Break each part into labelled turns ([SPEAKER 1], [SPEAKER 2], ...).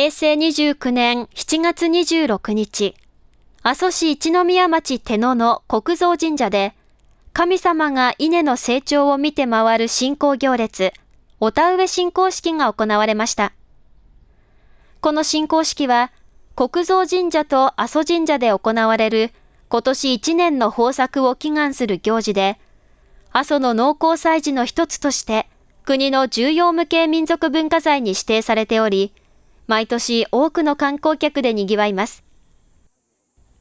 [SPEAKER 1] 平成29年7月26日、阿蘇市一宮町手野の国蔵神社で、神様が稲の成長を見て回る信仰行列、お田植え信仰式が行われました。この信仰式は、国蔵神社と阿蘇神社で行われる今年1年の豊作を祈願する行事で、阿蘇の農耕祭事の一つとして国の重要無形民族文化財に指定されており、毎年多くの観光客で賑わいます。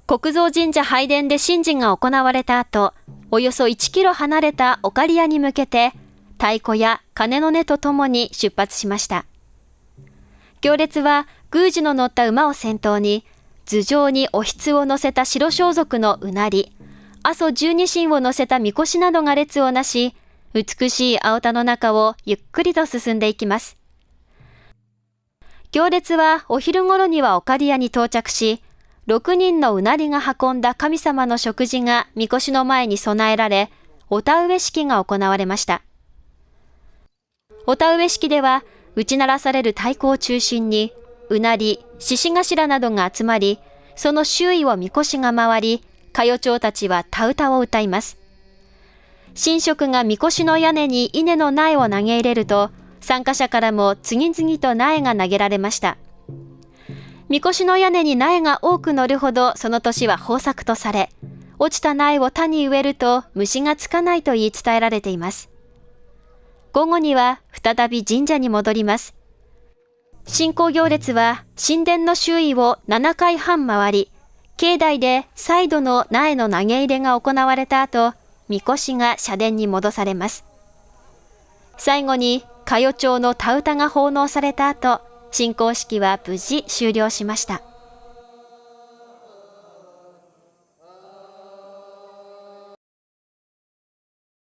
[SPEAKER 1] 国蔵神社拝殿で神事が行われた後、およそ1キロ離れたオカリアに向けて、太鼓や鐘の音とともに出発しました。行列は宮司の乗った馬を先頭に、頭上におひを乗せた白装束のうなり、阿蘇十二神を乗せたみこしなどが列をなし、美しい青田の中をゆっくりと進んでいきます。行列はお昼頃にはオカリアに到着し、6人のうなりが運んだ神様の食事がみこしの前に備えられ、お田植え式が行われました。お田植え式では、打ち鳴らされる太鼓を中心に、うなり、獅子頭などが集まり、その周囲をみこしが回り、歌謡町たちは田歌を歌います。神職がみこしの屋根に稲の苗を投げ入れると、参加者からも次々と苗が投げられました。みこしの屋根に苗が多く乗るほどその年は豊作とされ、落ちた苗を田に植えると虫がつかないと言い伝えられています。午後には再び神社に戻ります。信仰行列は神殿の周囲を7回半回り、境内で再度の苗の投げ入れが行われた後、みこしが社殿に戻されます。最後に、加代町の田歌が奉納された後、進行式は無事終了しました。